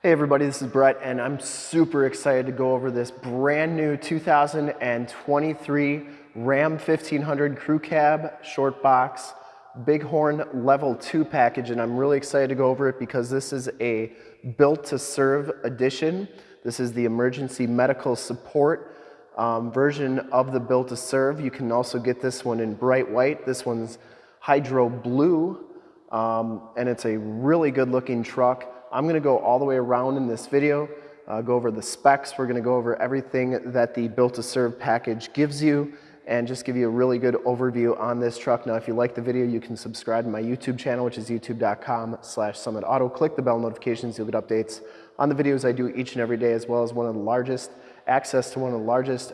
Hey everybody, this is Brett and I'm super excited to go over this brand new 2023 Ram 1500 Crew Cab Short Box Bighorn Level 2 package and I'm really excited to go over it because this is a built to serve edition. This is the emergency medical support um, version of the built to serve. You can also get this one in bright white. This one's hydro blue um, and it's a really good looking truck. I'm gonna go all the way around in this video, uh, go over the specs. We're gonna go over everything that the Built to Serve package gives you and just give you a really good overview on this truck. Now, if you like the video, you can subscribe to my YouTube channel, which is youtube.com slash summitauto. Click the bell notifications, you'll get updates on the videos I do each and every day, as well as one of the largest, access to one of the largest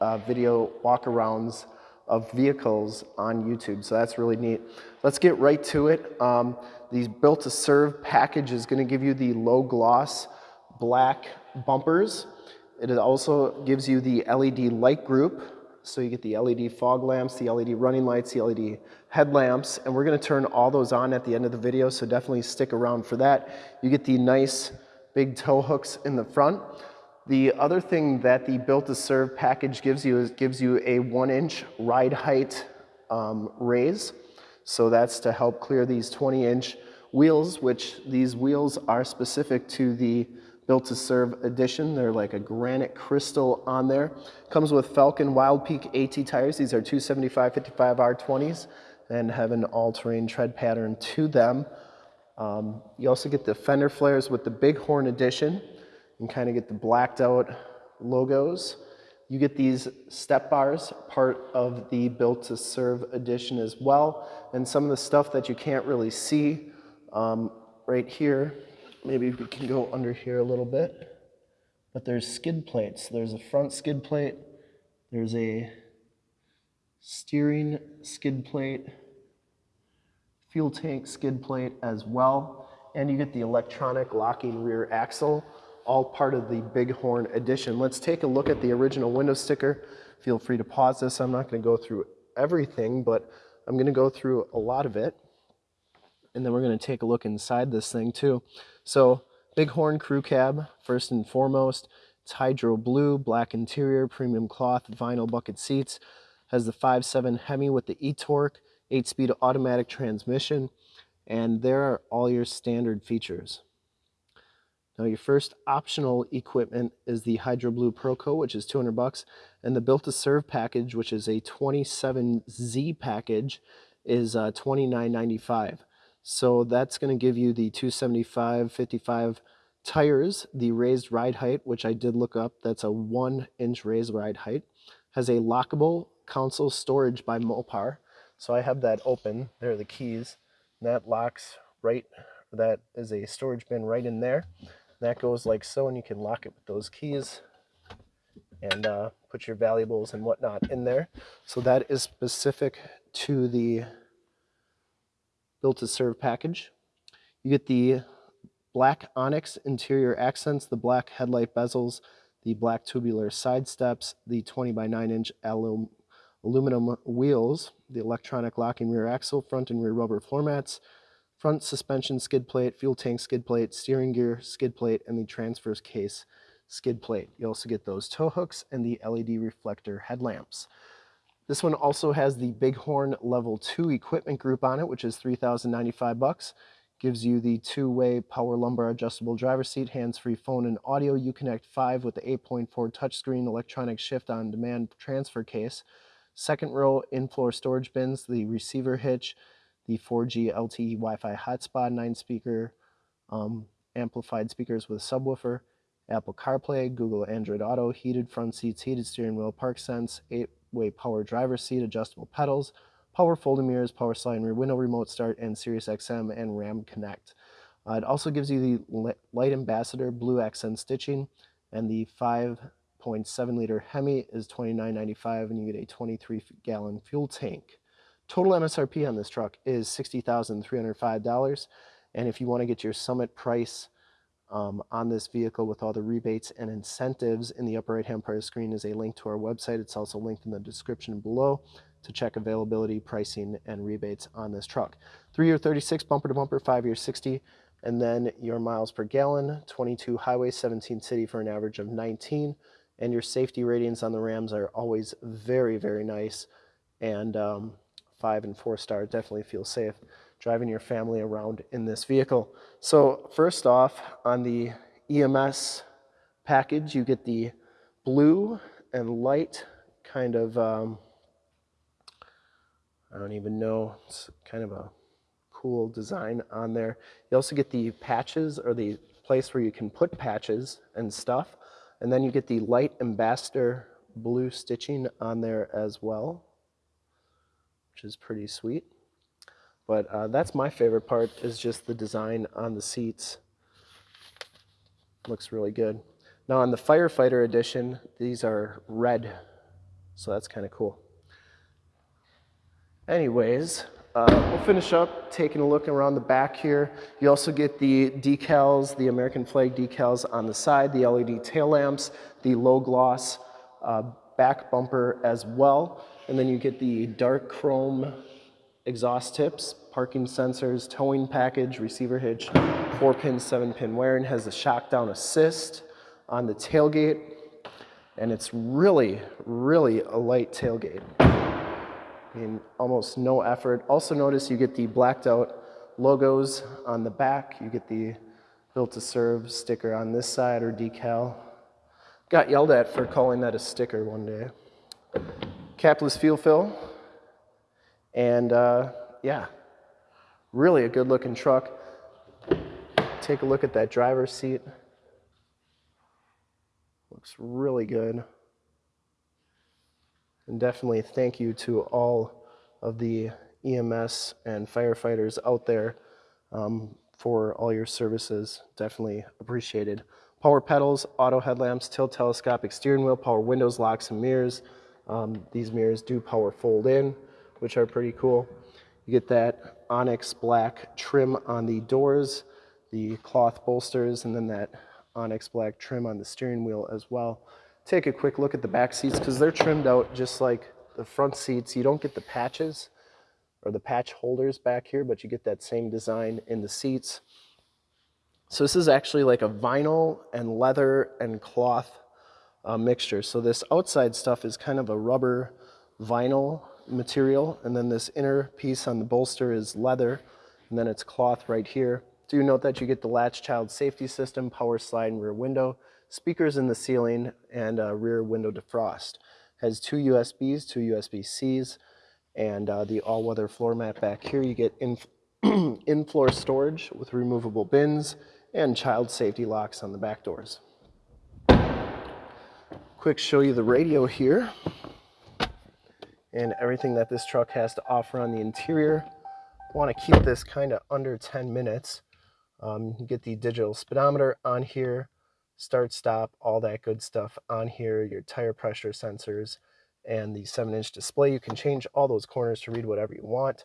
uh, video walkarounds of vehicles on YouTube. So that's really neat. Let's get right to it. Um, the built to serve package is gonna give you the low gloss black bumpers. It also gives you the LED light group. So you get the LED fog lamps, the LED running lights, the LED headlamps, and we're gonna turn all those on at the end of the video, so definitely stick around for that. You get the nice big tow hooks in the front. The other thing that the Built to Serve package gives you is gives you a one inch ride height um, raise. So that's to help clear these 20 inch wheels, which these wheels are specific to the Built to Serve edition. They're like a granite crystal on there. Comes with Falken Wild Peak AT tires. These are 275 55 R20s and have an all-terrain tread pattern to them. Um, you also get the fender flares with the Bighorn edition and kind of get the blacked out logos. You get these step bars, part of the Built to Serve edition as well. And some of the stuff that you can't really see um, right here, maybe we can go under here a little bit. But there's skid plates. There's a front skid plate. There's a steering skid plate, fuel tank skid plate as well. And you get the electronic locking rear axle all part of the Bighorn edition. Let's take a look at the original window sticker. Feel free to pause this. I'm not going to go through everything, but I'm going to go through a lot of it. And then we're going to take a look inside this thing too. So Bighorn crew cab, first and foremost. It's hydro blue, black interior, premium cloth, vinyl bucket seats. Has the 5.7 Hemi with the e-torque, 8-speed automatic transmission. And there are all your standard features. Now your first optional equipment is the Hydro Blue Proco, which is 200 bucks, and the Built to Serve package, which is a 27Z package, is uh, 29.95. So that's going to give you the 275 55 tires, the raised ride height, which I did look up. That's a one inch raised ride height. Has a lockable console storage by Mopar. So I have that open. There are the keys. that locks right, that is a storage bin right in there. That goes like so, and you can lock it with those keys and uh, put your valuables and whatnot in there. So that is specific to the built to serve package. You get the black onyx interior accents, the black headlight bezels, the black tubular side steps, the 20 by 9 inch alum aluminum wheels, the electronic locking rear axle, front and rear rubber floor mats, front suspension skid plate, fuel tank skid plate, steering gear skid plate, and the transfers case skid plate. You also get those tow hooks and the LED reflector headlamps. This one also has the Bighorn Level 2 equipment group on it, which is 3095 bucks. Gives you the two-way power lumbar adjustable driver seat, hands-free phone and audio, Uconnect 5 with the 8.4 touchscreen electronic shift on demand transfer case. Second row in-floor storage bins, the receiver hitch, the 4G LTE Wi-Fi hotspot, nine speaker um, amplified speakers with subwoofer, Apple CarPlay, Google Android Auto, heated front seats, heated steering wheel, park sense, eight-way power driver seat, adjustable pedals, power folding mirrors, power sliding rear window, remote start, and Sirius XM and RAM Connect. Uh, it also gives you the Light Ambassador blue accent stitching, and the 5.7 liter Hemi is $29.95, and you get a 23 gallon fuel tank. Total MSRP on this truck is $60,305. And if you want to get your summit price um, on this vehicle with all the rebates and incentives in the upper right hand part of the screen is a link to our website. It's also linked in the description below to check availability, pricing, and rebates on this truck. Three year 36 bumper to bumper, five year 60, And then your miles per gallon, 22 highway, 17 city for an average of 19. And your safety ratings on the Rams are always very, very nice. And um, five and four star, definitely feel safe driving your family around in this vehicle. So first off, on the EMS package, you get the blue and light kind of, um, I don't even know, it's kind of a cool design on there. You also get the patches or the place where you can put patches and stuff. And then you get the light ambassador blue stitching on there as well, which is pretty sweet. But uh, that's my favorite part is just the design on the seats. Looks really good. Now on the Firefighter Edition, these are red, so that's kind of cool. Anyways, uh, we'll finish up taking a look around the back here. You also get the decals, the American flag decals on the side, the LED tail lamps, the low gloss uh, back bumper as well. And then you get the dark chrome exhaust tips, parking sensors, towing package, receiver hitch, four pin, seven pin wiring, has a shock down assist on the tailgate. And it's really, really a light tailgate I mean, almost no effort. Also notice you get the blacked out logos on the back. You get the built to serve sticker on this side or decal. Got yelled at for calling that a sticker one day. Capless fuel fill. And uh, yeah, really a good looking truck. Take a look at that driver's seat. Looks really good. And definitely thank you to all of the EMS and firefighters out there um, for all your services. Definitely appreciated. Power pedals, auto headlamps, tilt telescopic steering wheel, power windows, locks, and mirrors. Um, these mirrors do power fold in, which are pretty cool. You get that onyx black trim on the doors, the cloth bolsters, and then that onyx black trim on the steering wheel as well take a quick look at the back seats because they're trimmed out just like the front seats. You don't get the patches or the patch holders back here, but you get that same design in the seats. So this is actually like a vinyl and leather and cloth uh, mixture. So this outside stuff is kind of a rubber vinyl material, and then this inner piece on the bolster is leather, and then it's cloth right here. Do you note that you get the latch child safety system, power slide and rear window, speakers in the ceiling, and a rear window defrost. Has two USBs, two USB-Cs, and uh, the all-weather floor mat back here. You get in-floor in storage with removable bins and child safety locks on the back doors. Quick show you the radio here and everything that this truck has to offer on the interior. Want to keep this kind of under 10 minutes. Um, you get the digital speedometer on here, start stop all that good stuff on here your tire pressure sensors and the 7 inch display you can change all those corners to read whatever you want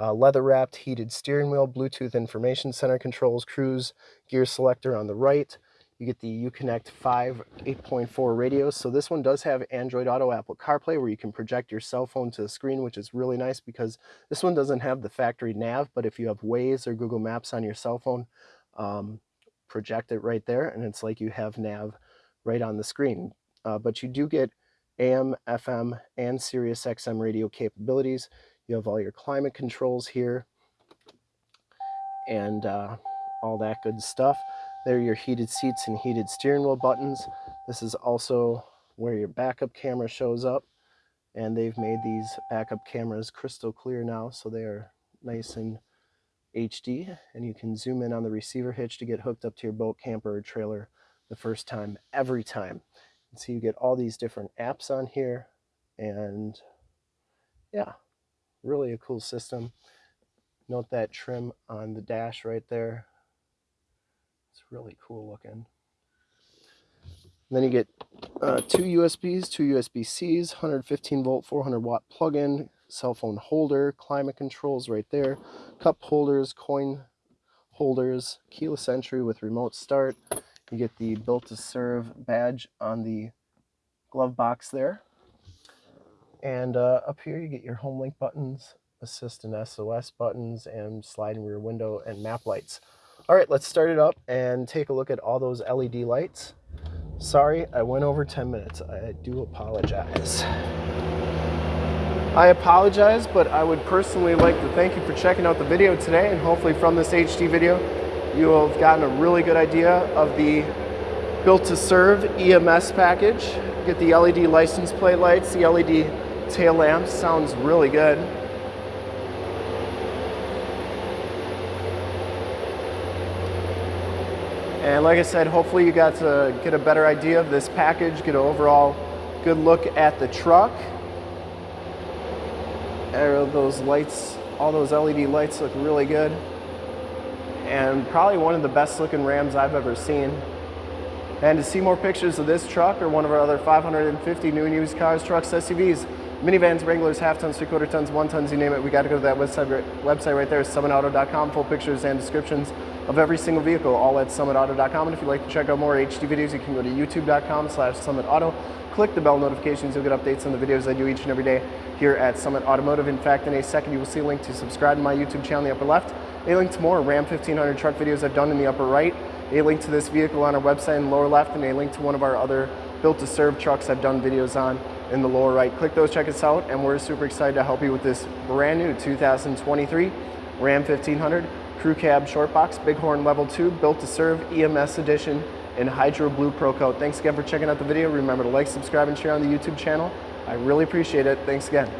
uh, leather wrapped heated steering wheel bluetooth information center controls cruise gear selector on the right you get the uconnect 5 8.4 radio so this one does have android auto apple carplay where you can project your cell phone to the screen which is really nice because this one doesn't have the factory nav but if you have waze or google maps on your cell phone um, project it right there and it's like you have nav right on the screen. Uh, but you do get AM, FM, and Sirius XM radio capabilities. You have all your climate controls here and uh, all that good stuff. There are your heated seats and heated steering wheel buttons. This is also where your backup camera shows up and they've made these backup cameras crystal clear now so they are nice and HD and you can zoom in on the receiver hitch to get hooked up to your boat, camper, or trailer the first time, every time. And so you get all these different apps on here and yeah, really a cool system. Note that trim on the dash right there. It's really cool looking. Then you get uh, two USBs, two USB-Cs, 115 volt, 400 watt plug-in, cell phone holder, climate controls right there, cup holders, coin holders, keyless entry with remote start. You get the built to serve badge on the glove box there. And uh, up here you get your home link buttons, assist and SOS buttons, and slide and rear window and map lights. All right, let's start it up and take a look at all those LED lights. Sorry, I went over 10 minutes. I do apologize. I apologize, but I would personally like to thank you for checking out the video today and hopefully from this HD video, you will have gotten a really good idea of the built to serve EMS package. Get the LED license plate lights, the LED tail lamps, sounds really good. And like I said, hopefully you got to get a better idea of this package, get an overall good look at the truck. Those lights, all those LED lights look really good. And probably one of the best looking Rams I've ever seen. And to see more pictures of this truck or one of our other 550 new and used cars, trucks, SUVs, minivans, Wranglers, half tons, three quarter tons, one tons, you name it, we got to go to that website, website right there, summitauto.com, full pictures and descriptions of every single vehicle, all at summitauto.com. And if you'd like to check out more HD videos, you can go to youtube.com slash summitauto. Click the bell notifications, you'll get updates on the videos I do each and every day here at Summit Automotive. In fact, in a second, you will see a link to subscribe to my YouTube channel in the upper left, a link to more Ram 1500 truck videos I've done in the upper right, a link to this vehicle on our website in the lower left, and a link to one of our other built to serve trucks I've done videos on in the lower right. Click those, check us out, and we're super excited to help you with this brand new 2023 Ram 1500 Crew Cab Short Box, Bighorn Level 2, built to serve EMS Edition in Hydro Blue Pro Coat. Thanks again for checking out the video. Remember to like, subscribe, and share on the YouTube channel. I really appreciate it. Thanks again.